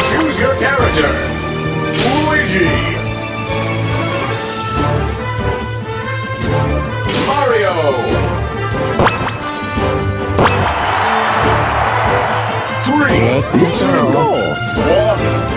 Choose your character. Luigi. Mario. Three, Let's go. one,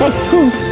Tchau.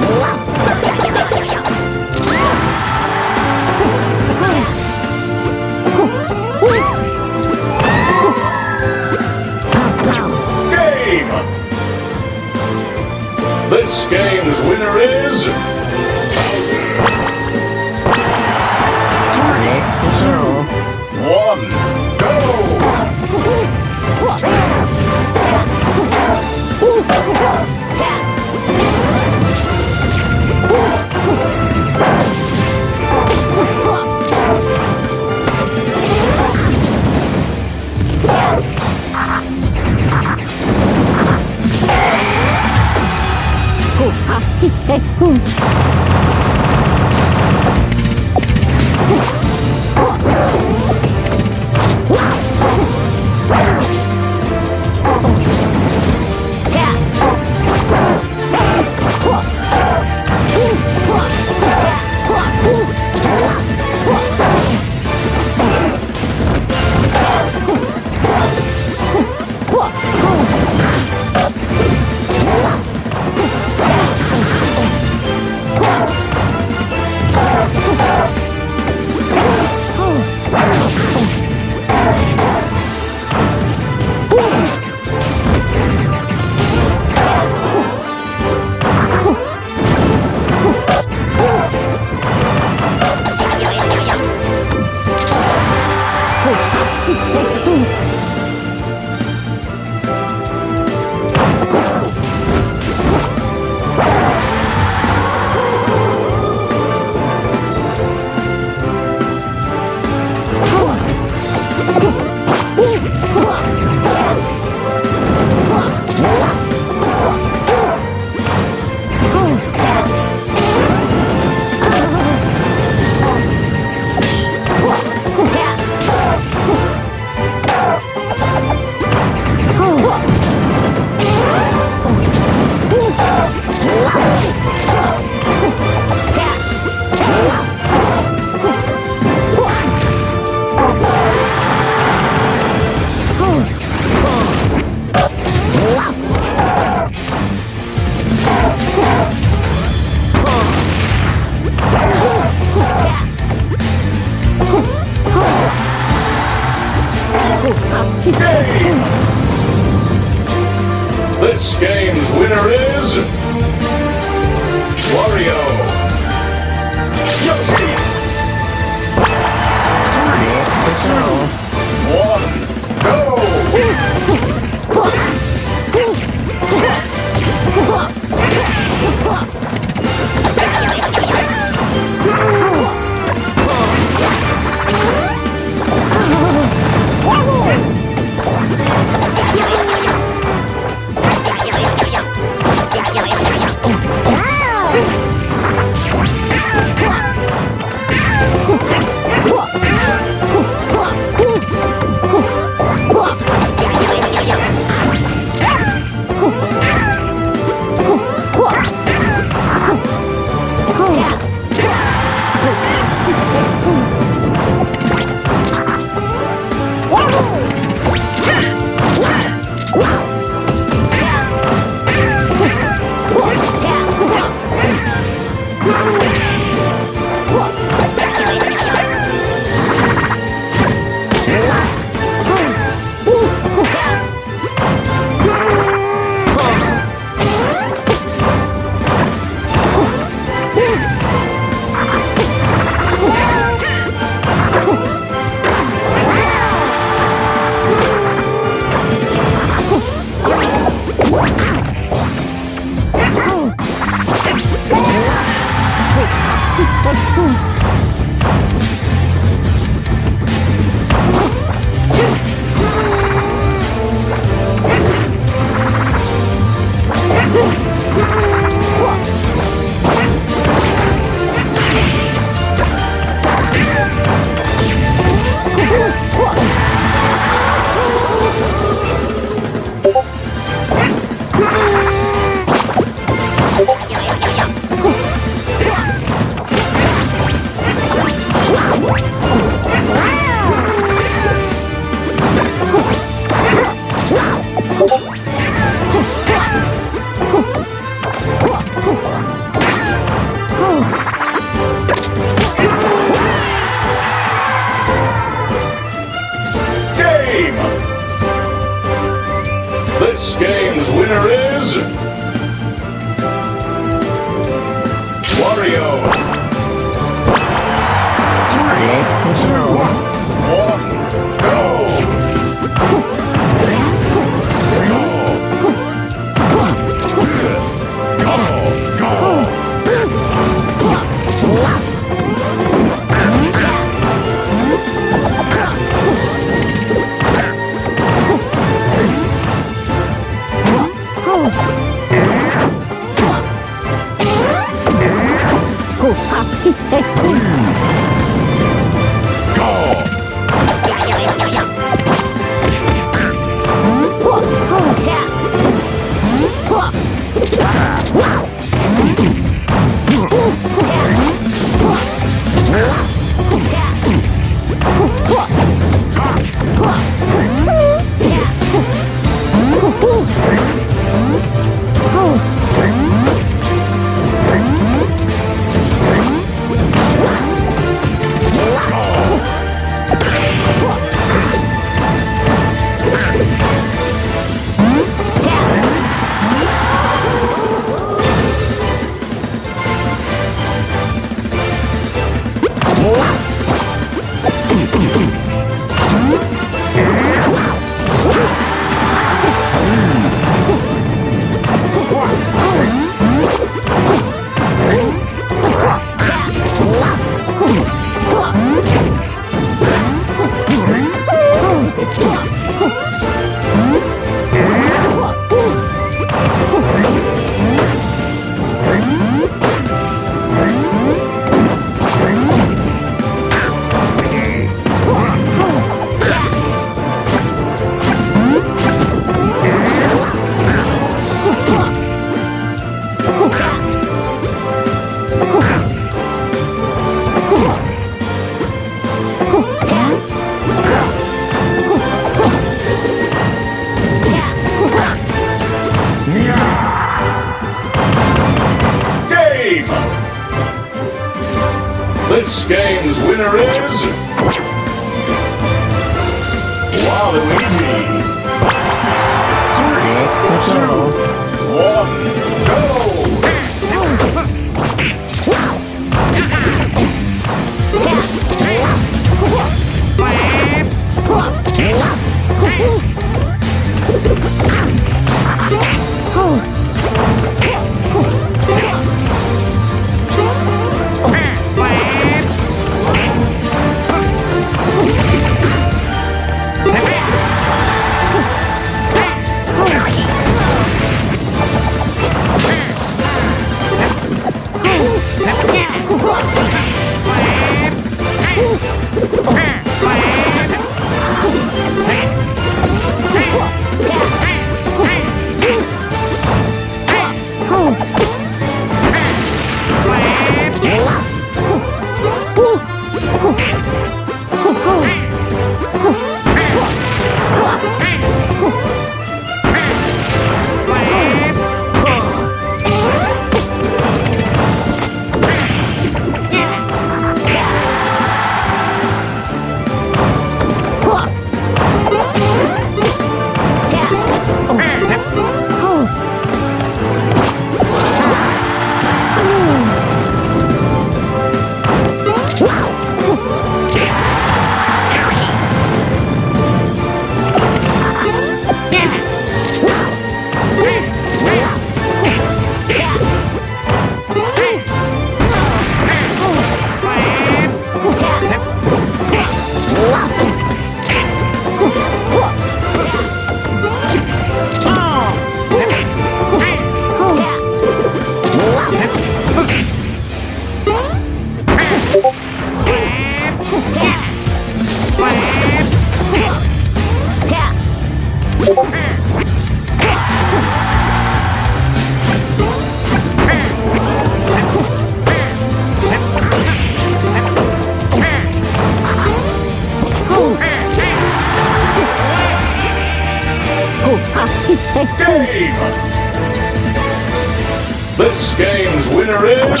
This game's winner is...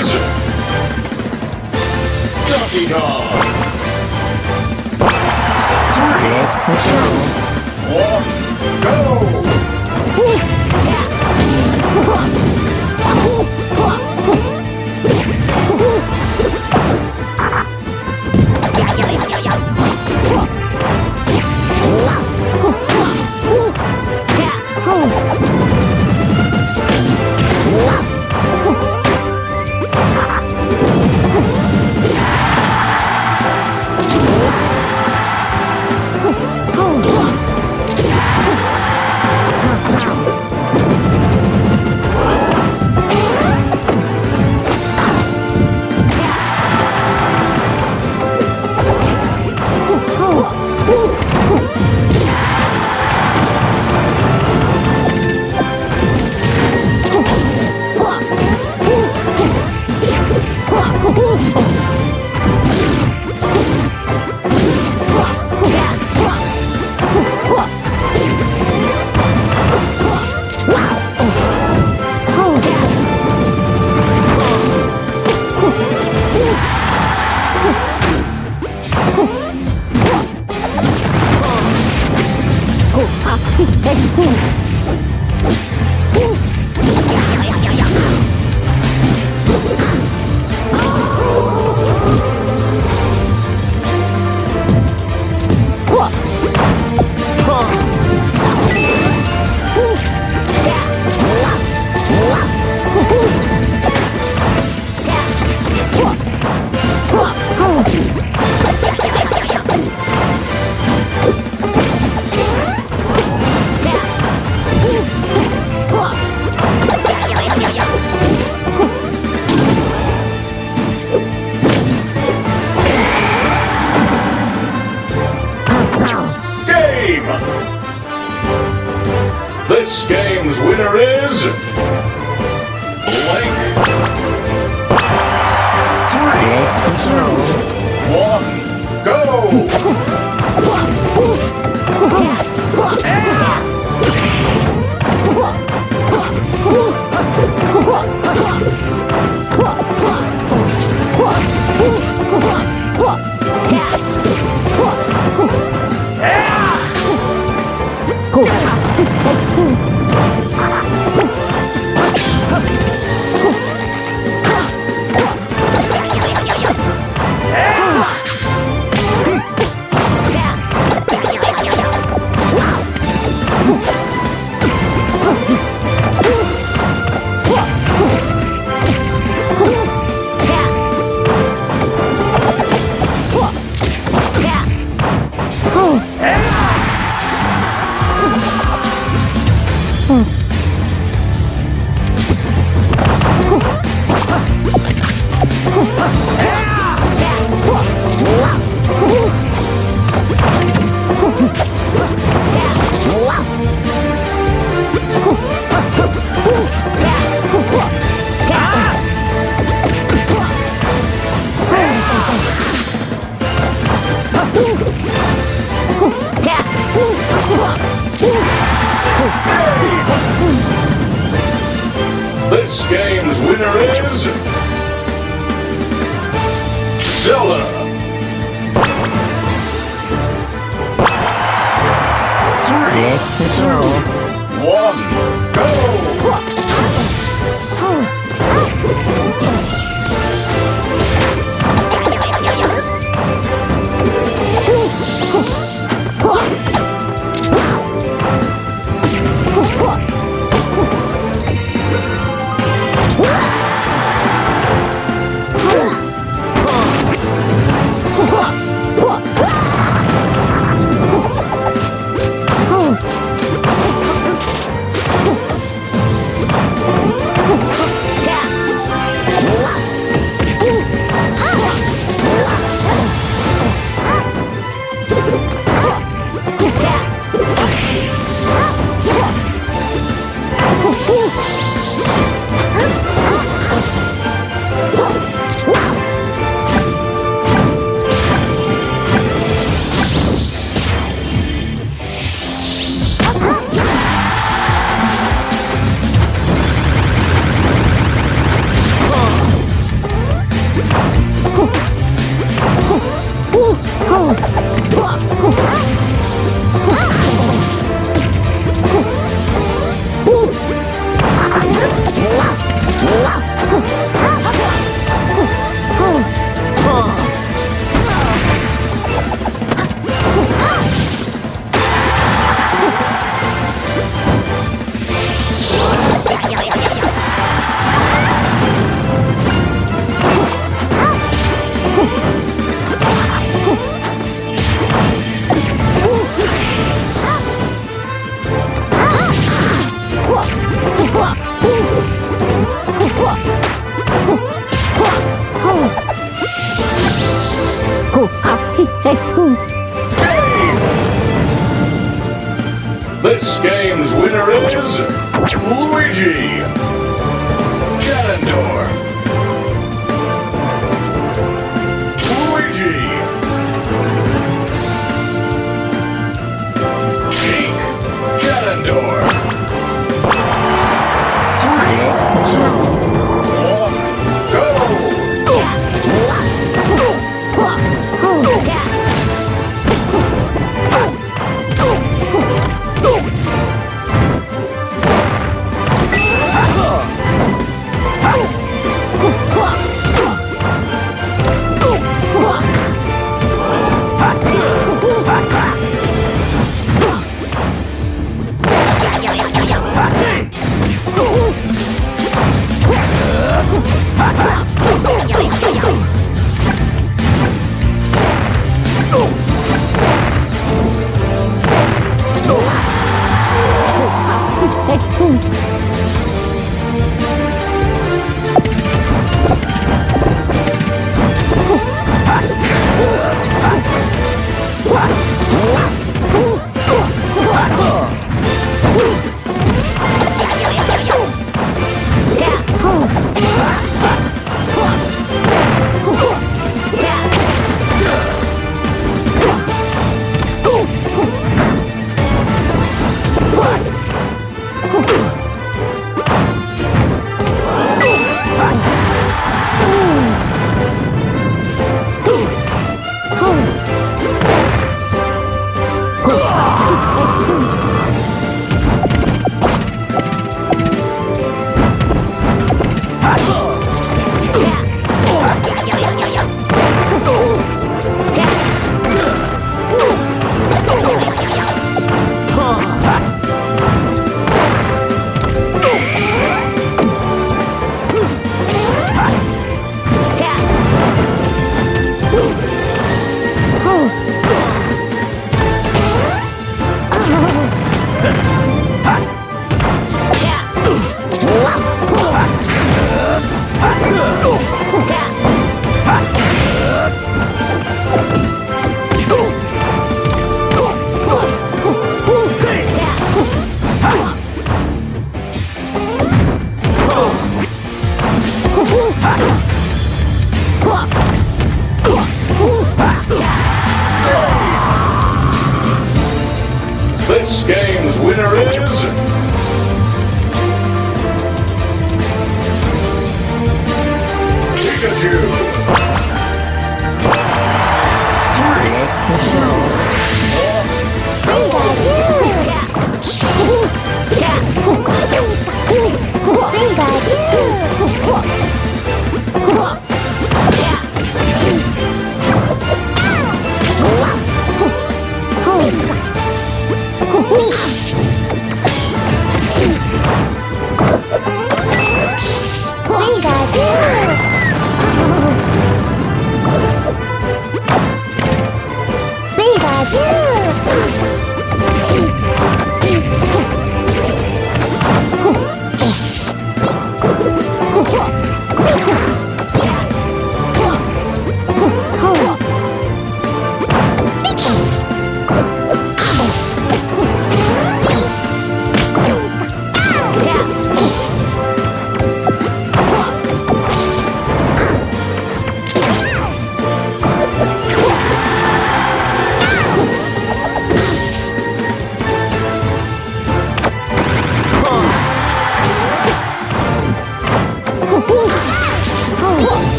Donkey Kong! To go. One, go! This game's winner is...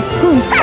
juntas.